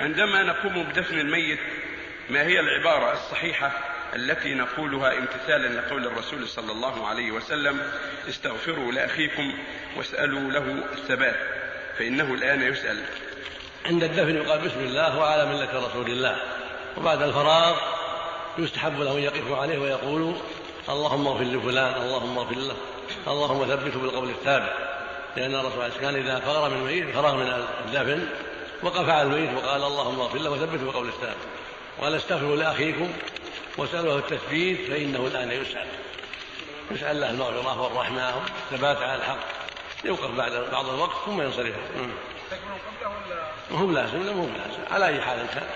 عندما نقوم بدفن الميت ما هي العبارة الصحيحة التي نقولها امتثالا لقول الرسول صلى الله عليه وسلم استغفروا لأخيكم واسألوا له الثبات فإنه الآن يسأل. عند الدفن يقال بسم الله وعلى ملة رسول الله. وبعد الفراغ يستحب له أن يقف عليه ويقول اللهم اغفر لفلان اللهم اغفر له اللهم ثبته بالقول الثابت لأن الرسول عليه كان إذا فرغ من الميت فرغ من الدفن وقف على الميت وقال اللهم اغفر له وثبته بالقول الثابت وقال استغفروا لأخيكم واسألوه التثبيت فإنه الآن يسأل. يسأل له المغفرة والرحمة والثبات على الحق. يوقف بعد بعض الوقت ثم ينصرف. وهم لازم لا مو لازم. على أي حال كان.